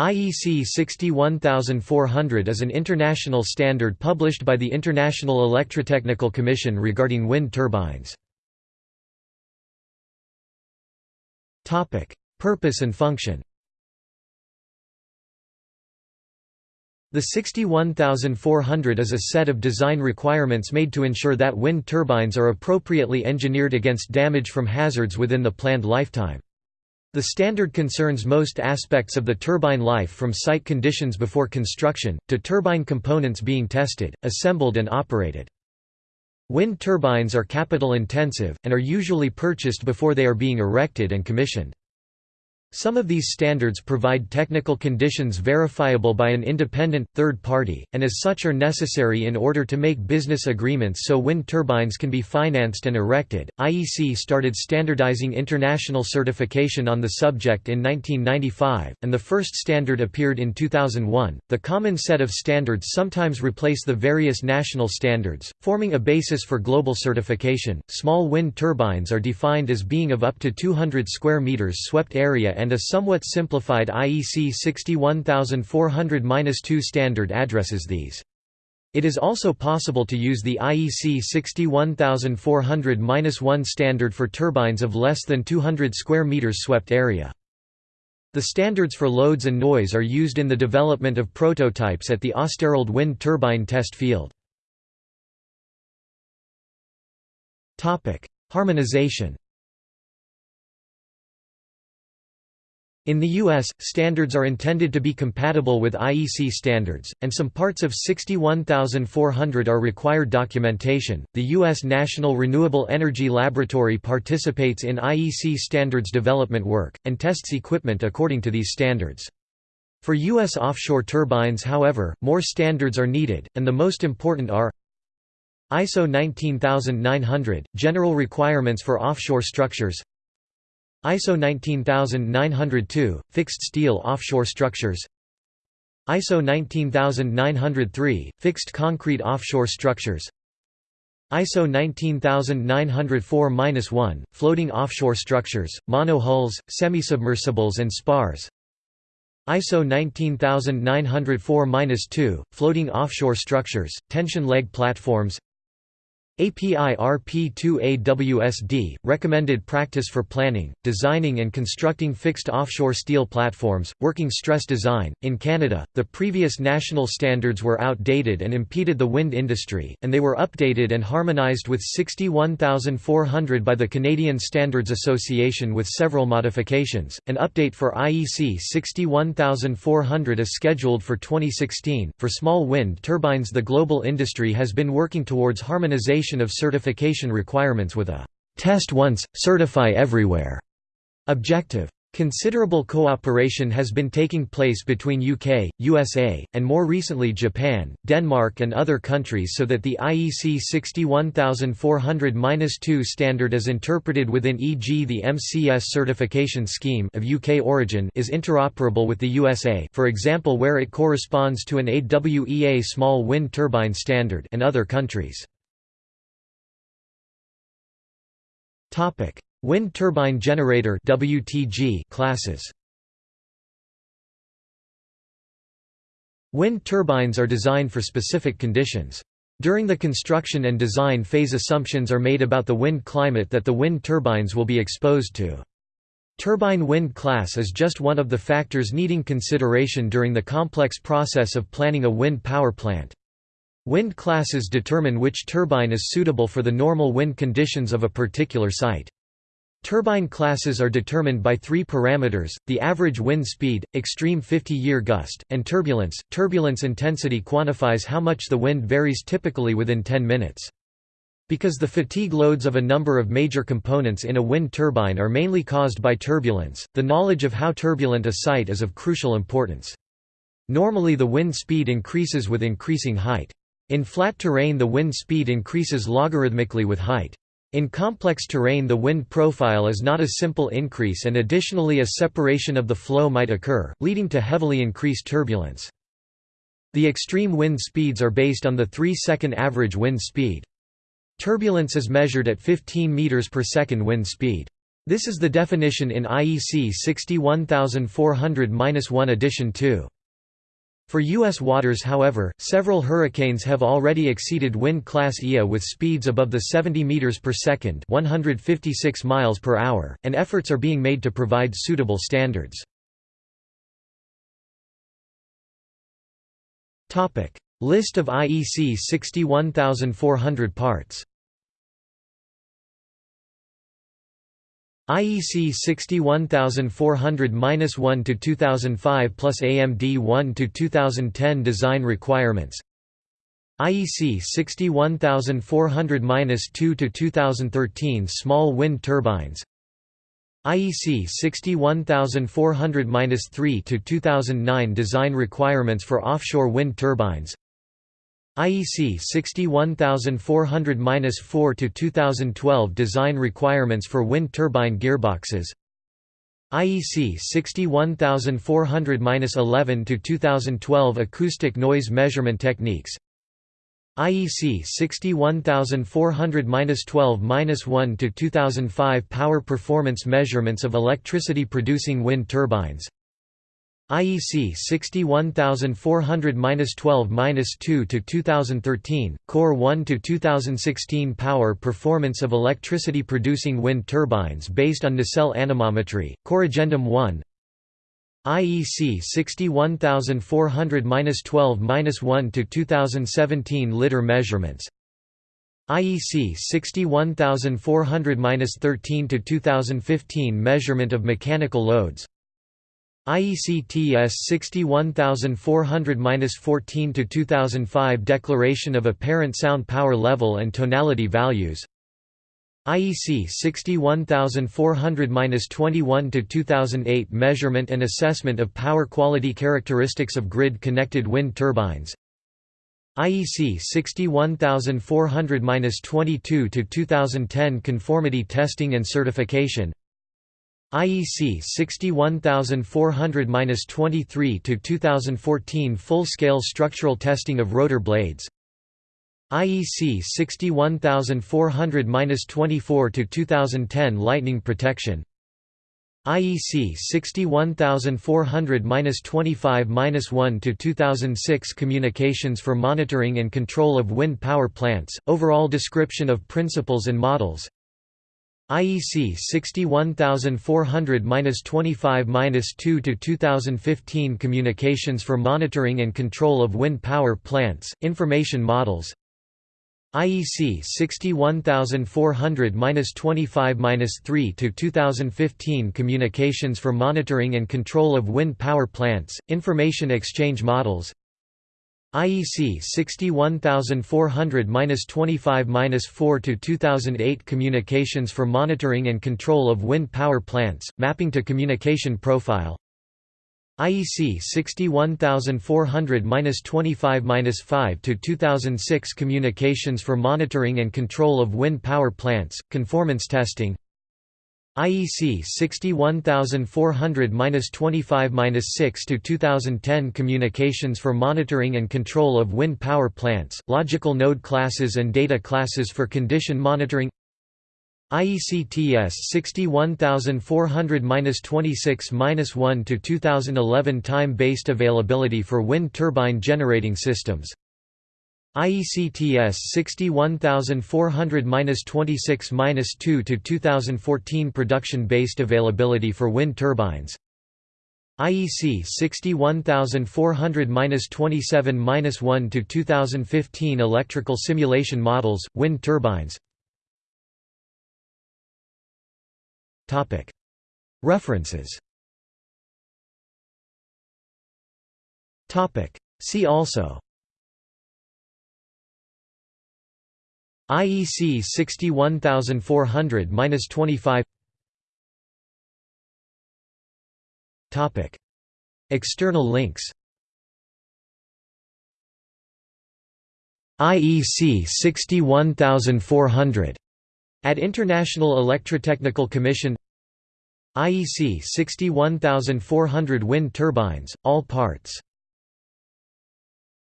IEC 61400 is an international standard published by the International Electrotechnical Commission regarding wind turbines. Purpose and function The 61400 is a set of design requirements made to ensure that wind turbines are appropriately engineered against damage from hazards within the planned lifetime. The standard concerns most aspects of the turbine life from site conditions before construction, to turbine components being tested, assembled and operated. Wind turbines are capital intensive, and are usually purchased before they are being erected and commissioned. Some of these standards provide technical conditions verifiable by an independent, third party, and as such are necessary in order to make business agreements so wind turbines can be financed and erected. IEC started standardizing international certification on the subject in 1995, and the first standard appeared in 2001. The common set of standards sometimes replace the various national standards, forming a basis for global certification. Small wind turbines are defined as being of up to 200 square meters swept area and a somewhat simplified IEC 61400-2 standard addresses these. It is also possible to use the IEC 61400-1 standard for turbines of less than 200 square meters swept area. The standards for loads and noise are used in the development of prototypes at the Østerild wind turbine test field. Harmonization In the U.S., standards are intended to be compatible with IEC standards, and some parts of 61400 are required documentation. The U.S. National Renewable Energy Laboratory participates in IEC standards development work, and tests equipment according to these standards. For U.S. offshore turbines, however, more standards are needed, and the most important are ISO 19900 – General Requirements for Offshore Structures ISO 19902 – Fixed steel offshore structures. ISO 19903 – Fixed concrete offshore structures. ISO 19904-1 – Floating offshore structures, monohulls, semisubmersibles and spars. ISO 19904-2 – Floating offshore structures, tension leg platforms API RP2AWSD, recommended practice for planning, designing and constructing fixed offshore steel platforms, working stress design. In Canada, the previous national standards were outdated and impeded the wind industry, and they were updated and harmonized with 61400 by the Canadian Standards Association with several modifications. An update for IEC 61400 is scheduled for 2016. For small wind turbines, the global industry has been working towards harmonization of certification requirements with a «test once, certify everywhere» objective. Considerable cooperation has been taking place between UK, USA, and more recently Japan, Denmark and other countries so that the IEC 61400-2 standard is interpreted within e.g. the MCS certification scheme of UK origin is interoperable with the USA for example where it corresponds to an AWEA small wind turbine standard and other countries. Topic: Wind turbine generator (WTG) classes. Wind turbines are designed for specific conditions. During the construction and design phase assumptions are made about the wind climate that the wind turbines will be exposed to. Turbine wind class is just one of the factors needing consideration during the complex process of planning a wind power plant. Wind classes determine which turbine is suitable for the normal wind conditions of a particular site. Turbine classes are determined by three parameters, the average wind speed, extreme 50-year gust, and turbulence. Turbulence intensity quantifies how much the wind varies typically within 10 minutes. Because the fatigue loads of a number of major components in a wind turbine are mainly caused by turbulence, the knowledge of how turbulent a site is of crucial importance. Normally the wind speed increases with increasing height. In flat terrain the wind speed increases logarithmically with height. In complex terrain the wind profile is not a simple increase and additionally a separation of the flow might occur, leading to heavily increased turbulence. The extreme wind speeds are based on the 3-second average wind speed. Turbulence is measured at 15 meters per second wind speed. This is the definition in IEC 61400-1 edition 2. For U.S. waters however, several hurricanes have already exceeded wind class IA with speeds above the 70 meters per second 156 miles per hour, and efforts are being made to provide suitable standards. List of IEC 61400 parts IEC 61400-1 to 2005 plus AMD 1 to 2010 design requirements. IEC 61400-2 to 2013 small wind turbines. IEC 61400-3 to 2009 design requirements for offshore wind turbines IEC 61400-4 to 2012 design requirements for wind turbine gearboxes. IEC 61400-11 to 2012 acoustic noise measurement techniques. IEC 61400-12-1 to 2005 power performance measurements of electricity producing wind turbines IEC 61400-12-2 to 2013, Core 1 to 2016 power performance of electricity producing wind turbines based on nacelle anemometry, Corrigendum 1 IEC 61400-12-1 to 2017 liter measurements. IEC 61400-13 to 2015 measurement of mechanical loads IEC TS 61400-14 to 2005 Declaration of Apparent Sound Power Level and Tonality Values. IEC 61400-21 to 2008 Measurement and Assessment of Power Quality Characteristics of Grid-Connected Wind Turbines. IEC 61400-22 to 2010 Conformity Testing and Certification IEC 61400-23 to 2014 full-scale structural testing of rotor blades. IEC 61400-24 to 2010 lightning protection. IEC 61400-25-1 to 2006 Communications for monitoring and control of wind power plants. Overall description of principles and models IEC 61400-25-2 to 2015 Communications for Monitoring and Control of Wind Power Plants, Information Models. IEC 61400-25-3 to 2015 Communications for Monitoring and Control of Wind Power Plants, Information Exchange Models IEC 61400-25-4 to 2008 Communications for Monitoring and Control of Wind Power Plants, Mapping to Communication Profile. IEC 61400-25-5 to 2006 Communications for Monitoring and Control of Wind Power Plants, Conformance Testing IEC 61400-25-6 to 2010 Communications for Monitoring and Control of Wind Power Plants, Logical Node Classes and Data Classes for Condition Monitoring. IEC TS 61400-26-1 to 2011 Time-based availability for wind turbine generating systems IEC TS 61400-26-2 to 2014 production-based availability for wind turbines. IEC 61400-27-1 to 2015 electrical simulation models, wind turbines. Topic. References. Topic. See also IEC 61400-25 Topic. External links. IEC 61400 at International Electrotechnical Commission. IEC 61400 wind turbines, all parts